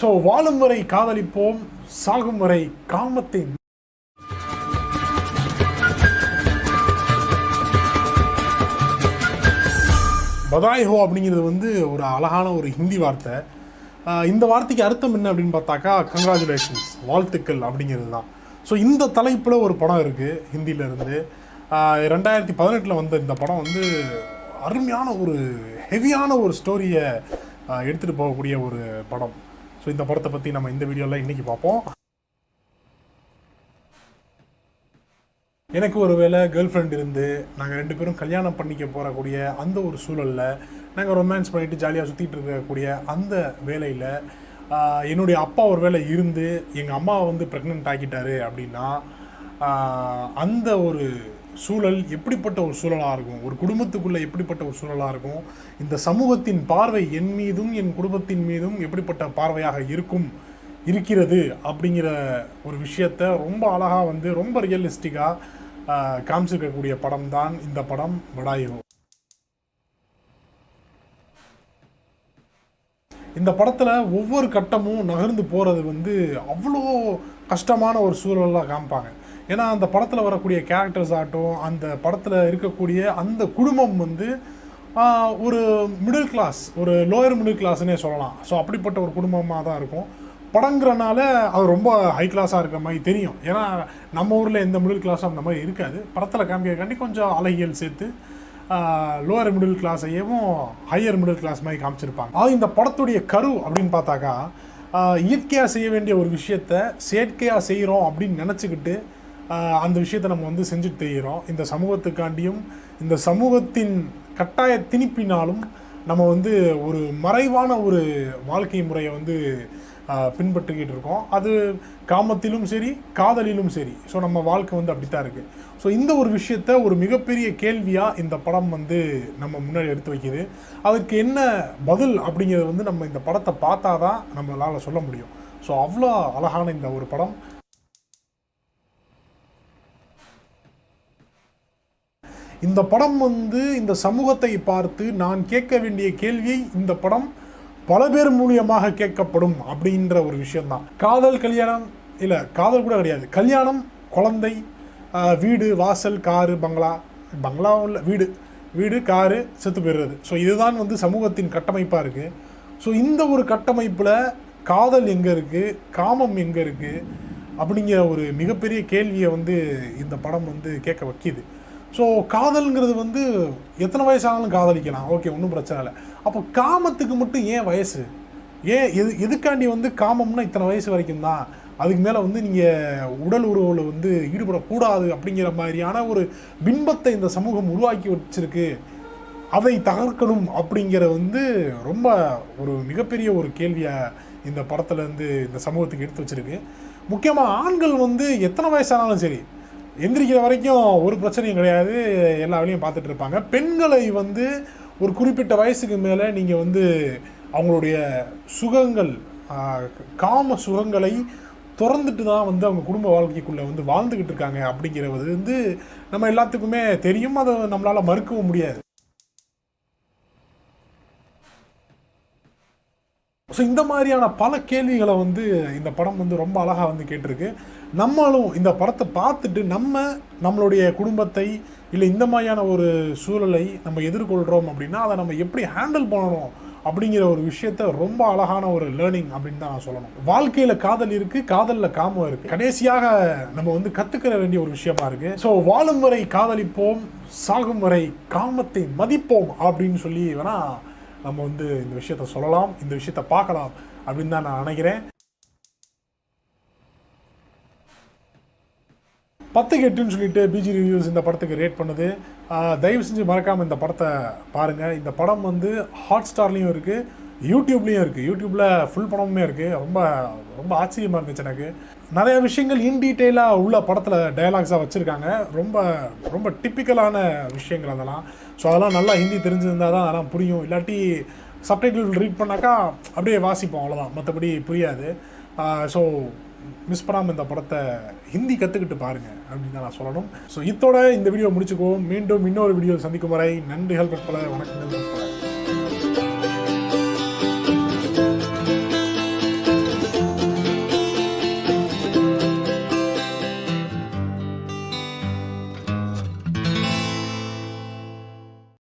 So வாழும் வரை காதலிப்போம் சாகும் வரை காமத்தை பதாய் ஹோ அப்படிங்கிறது வந்து ஒரு அழகான ஒரு ஹிந்தி வார்த்தை. இந்த வார்த்தைக்கு அர்த்தம் என்ன அப்படின்னு பார்த்தாக்கா கங்க்ராச்சுலேஷன்ஸ் வாழ்த்துக்கள் அப்படிங்கிறது தான். ஸோ இந்த தலைப்பில் ஒரு படம் இருக்குது ஹிந்தியிலேருந்து ரெண்டாயிரத்தி பதினெட்டில் வந்த இந்த படம் வந்து அருமையான ஒரு ஹெவியான ஒரு ஸ்டோரியை எடுத்துகிட்டு போகக்கூடிய ஒரு படம். ஸோ இந்த படத்தை பற்றி நம்ம இந்த வீடியோவில் இன்றைக்கி பார்ப்போம். எனக்கு ஒரு வேளை கேர்ள் ஃப்ரெண்ட் இருந்து நாங்கள் ரெண்டு பேரும் கல்யாணம் பண்ணிக்க போகக்கூடிய அந்த ஒரு சூழலில் நாங்கள் ரொமான்ஸ் பண்ணிட்டு ஜாலியாக சுற்றிட்டு இருக்கக்கூடிய அந்த வேலையில் என்னுடைய அப்பா ஒரு வேலை இருந்து எங்கள் அம்மாவை வந்து ப்ரெக்னென்ட் ஆக்கிட்டாரு அப்படின்னா அந்த ஒரு சூழல் எப்படிப்பட்ட ஒரு சூழலாக இருக்கும்? ஒரு குடும்பத்துக்குள்ளே எப்படிப்பட்ட ஒரு சூழலாக இருக்கும்? இந்த சமூகத்தின் பார்வை என் மீதும் என் குடும்பத்தின் மீதும் எப்படிப்பட்ட பார்வையாக இருக்கும் இருக்கிறது அப்படிங்கிற ஒரு விஷயத்த ரொம்ப அழகாக வந்து ரொம்ப ரியலிஸ்டிக்காக காமிச்சிருக்கக்கூடிய படம் தான் இந்த படம் படாயோ இந்த படத்தில் ஒவ்வொரு கட்டமும் நகர்ந்து போகிறது வந்து அவ்வளோ கஷ்டமான ஒரு சூழலாக காமிப்பாங்க. ஏன்னா அந்த படத்தில் வரக்கூடிய கேரக்டர்ஸ் ஆகட்டும் அந்த படத்தில் இருக்கக்கூடிய அந்த குடும்பம் வந்து ஒரு மிடில் கிளாஸ் ஒரு லோயர் மிடில் கிளாஸ்னே சொல்லலாம். ஸோ அப்படிப்பட்ட ஒரு குடும்பமாக தான் இருக்கும். படங்கிறனால அது ரொம்ப ஹை கிளாஸாக இருக்கிற மாதிரி தெரியும். ஏன்னா நம்ம ஊரில் எந்த மிடில் கிளாஸும் அந்த மாதிரி இருக்காது. படத்தில் காமிக்கிறக்காண்டி கொஞ்சம் அழகியல் சேர்த்து லோவர் மிடில் கிளாஸையும் ஹையர் மிடில் கிளாஸ் மாதிரி காமிச்சிருப்பாங்க. அது இந்த படத்துடைய கரு அப்படின்னு பார்த்தாக்கா இயற்கையாக செய்ய வேண்டிய ஒரு விஷயத்த செயற்கையாக செய்கிறோம் அப்படின்னு நினச்சிக்கிட்டு அந்த விஷயத்தை நம்ம வந்து செஞ்சுட்டு தெரிகிறோம் இந்த சமூகத்துக்காண்டியும் இந்த சமூகத்தின் கட்டாய திணிப்பினாலும் நம்ம வந்து ஒரு மறைவான ஒரு வாழ்க்கை முறையை வந்து பின்பற்றிக்கிட்டு இருக்கோம். அது காமத்திலும் சரி காதலிலும் சரி. ஸோ நம்ம வாழ்க்கை வந்து அப்படித்தான் இருக்குது ஸோ இந்த ஒரு விஷயத்த ஒரு மிகப்பெரிய கேள்வியாக இந்த படம் வந்து நம்ம முன்னாடி எடுத்து வைக்கிது. அதுக்கு என்ன பதில் அப்படிங்கிறது வந்து நம்ம இந்த படத்தை பார்த்தா தான் நம்மளால் சொல்ல முடியும். ஸோ அவ்வளோ அழகான இந்த ஒரு படம். இந்த படம் வந்து இந்த சமூகத்தை பார்த்து நான் கேட்க வேண்டிய கேள்வியை இந்த படம் பல பேர் மூலியமாக கேட்கப்படும் அப்படின்ற ஒரு விஷயம்தான். காதல் கல்யாணம் இல்லை காதல் கூட கிடையாது. கல்யாணம் குழந்தை வீடு வாசல் காரு பங்களா. பங்களாவும் இல்லை வீடு. வீடு காரு செத்து போயிடுறது. ஸோ இதுதான் வந்து சமூகத்தின் கட்டமைப்பாக இருக்குது ஸோ இந்த ஒரு கட்டமைப்பில் காதல் எங்கே இருக்குது காமம் எங்கே இருக்குது அப்படிங்கிற ஒரு மிகப்பெரிய கேள்வியை வந்து இந்த படம் வந்து கேட்க வைக்கிது. ஸோ காதல்ங்கிறது வந்து எத்தனை வயசானாலும் காதலிக்கலாம். ஓகே ஒன்றும் பிரச்சனை இல்லை. அப்போ காமத்துக்கு மட்டும் ஏன் வயசு? ஏன் எது எதுக்காண்டி வந்து காமம்னா இத்தனை வயசு வரைக்கும் தான்? அதுக்கு மேலே வந்து நீங்கள் உடல் உறவில் வந்து ஈடுபடக்கூடாது அப்படிங்கிற மாதிரியான ஒரு பின்பத்தை இந்த சமூகம் உருவாக்கி வச்சிருக்கு. அதை தகர்க்கணும் அப்படிங்கிற வந்து ரொம்ப ஒரு மிகப்பெரிய ஒரு கேள்வியை இந்த படத்துலேருந்து இந்த சமூகத்துக்கு எடுத்து வச்சிருக்கு. முக்கியமாக ஆண்கள் வந்து எத்தனை வயசானாலும் சரி எந்திரிக்கிற வரைக்கும் ஒரு பிரச்சனையும் கிடையாது. எல்லா வேலையும் பார்த்துட்டு இருப்பாங்க. பெண்களை வந்து ஒரு குறிப்பிட்ட வயசுக்கு மேலே நீங்கள் வந்து அவங்களுடைய சுகங்கள் காம சுகங்களை திறந்துட்டு தான் வந்து அவங்க குடும்ப வாழ்க்கைக்குள்ளே வந்து வாழ்ந்துக்கிட்டு இருக்காங்க அப்படிங்கிறது வந்து நம்ம எல்லாத்துக்குமே தெரியும். அதை நம்மளால் மறுக்கவும் முடியாது. ஸோ இந்த மாதிரியான பல கேள்விகளை வந்து இந்த படம் வந்து ரொம்ப அழகாக வந்து கேட்டிருக்கு. நம்மளும் இந்த படத்தை பார்த்துட்டு நம்ம நம்மளுடைய குடும்பத்தை இல்லை இந்த மாதிரியான ஒரு சூழலை நம்ம எதிர்கொள்கிறோம் அப்படின்னா அதை நம்ம எப்படி ஹேண்டில் பண்ணணும் அப்படிங்கிற ஒரு விஷயத்த ரொம்ப அழகான ஒரு லேர்னிங் அப்படின்னு தான் நான் சொல்லணும். வாழ்க்கையில் காதல் இருக்குது காதலில் காமம் இருக்குது கடைசியாக நம்ம வந்து கற்றுக்கிற வேண்டிய ஒரு விஷயமா இருக்குது ஸோ வாழும் வரை காதலிப்போம் சாகும் வரை காமத்தை மதிப்போம் அப்படின்னு சொல்லி வேணால் நம்ம வந்து இந்த விஷயத்த சொல்லலாம் இந்த விஷயத்த பார்க்கலாம் அப்படின்னு தான் நான் நினைக்கிறேன். பத்துக்கு எட்டுன்னு சொல்லிட்டு பிஜி ரிவ்யூஸ் இந்த படத்துக்கு ரேட் பண்ணுது. ஆஹ் தயவு செஞ்சு மறக்காமல் இந்த படத்தை பாருங்கள் இந்த படம் வந்து ஹாட் ஸ்டார்லேயும் இருக்குது யூடியூப்லேயும் இருக்குது யூடியூப்பில் ஃபுல் படமுமே இருக்குது ரொம்ப ரொம்ப ஆச்சரியமாக இருந்துச்சு எனக்கு. நிறைய விஷயங்கள் இன் டீட்டெயிலாக உள்ள படத்தில் டயலாக்ஸாக வச்சுருக்காங்க. ரொம்ப ரொம்ப டிப்பிக்கலான விஷயங்கள் அதெல்லாம். ஸோ அதெல்லாம் நல்லா ஹிந்தி தெரிஞ்சிருந்தால் தான் அதெல்லாம் புரியும். இல்லாட்டி சப்டைட்டில் ரீட் பண்ணாக்கா அப்படியே வாசிப்போம் அவ்வளோதான் மற்றபடி புரியாது. ஸோ மிஸ் பண்ணாமல் இந்த படத்தை ஹிந்தி கற்றுக்கிட்டு பாருங்கள் அப்படின்னு தான் நான் சொல்லணும். ஸோ இதோட இந்த வீடியோ முடிச்சுக்குவோம். மீண்டும் இன்னொரு வீடியோ சந்திக்கும் வரை நன்றிகள் பல. வணக்கங்கள் பற்பல